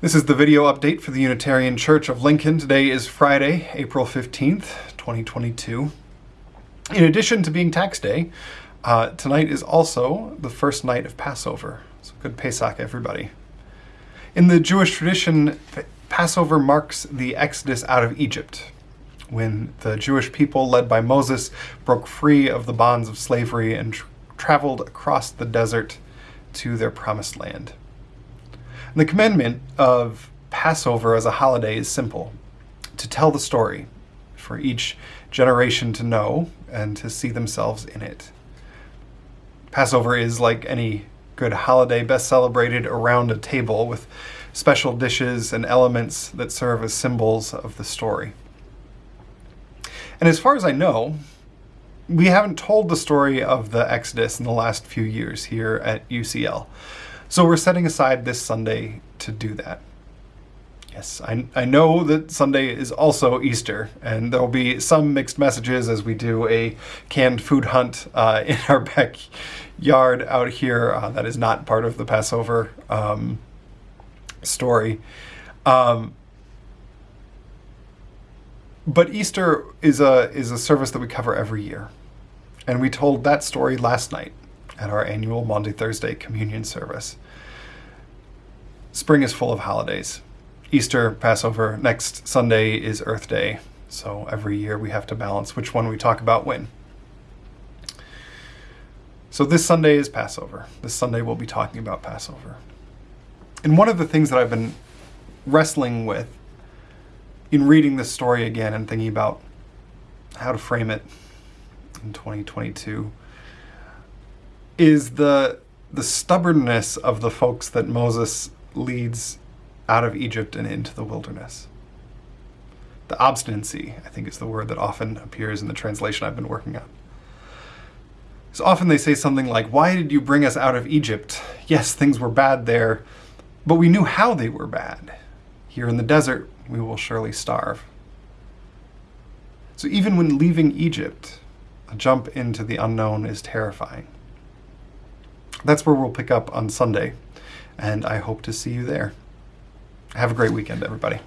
This is the video update for the Unitarian Church of Lincoln. Today is Friday, April 15th, 2022. In addition to being tax day, uh, tonight is also the first night of Passover. So good Pesach, everybody. In the Jewish tradition, Passover marks the exodus out of Egypt, when the Jewish people, led by Moses, broke free of the bonds of slavery and tr traveled across the desert to their promised land. The commandment of Passover as a holiday is simple to tell the story, for each generation to know and to see themselves in it. Passover is like any good holiday, best celebrated around a table with special dishes and elements that serve as symbols of the story. And as far as I know, we haven't told the story of the Exodus in the last few years here at UCL. So we're setting aside this Sunday to do that. Yes, I, I know that Sunday is also Easter, and there will be some mixed messages as we do a canned food hunt uh, in our backyard out here. Uh, that is not part of the Passover um, story. Um, but Easter is a, is a service that we cover every year. And we told that story last night at our annual Maundy Thursday communion service. Spring is full of holidays. Easter, Passover, next Sunday is Earth Day. So every year we have to balance which one we talk about when. So this Sunday is Passover. This Sunday we'll be talking about Passover. And one of the things that I've been wrestling with in reading this story again and thinking about how to frame it in 2022 is the the stubbornness of the folks that Moses leads out of Egypt and into the wilderness. The obstinacy, I think, is the word that often appears in the translation I've been working on. So often they say something like, Why did you bring us out of Egypt? Yes, things were bad there, but we knew how they were bad. Here in the desert, we will surely starve. So even when leaving Egypt, a jump into the unknown is terrifying. That's where we'll pick up on Sunday, and I hope to see you there. Have a great weekend, everybody.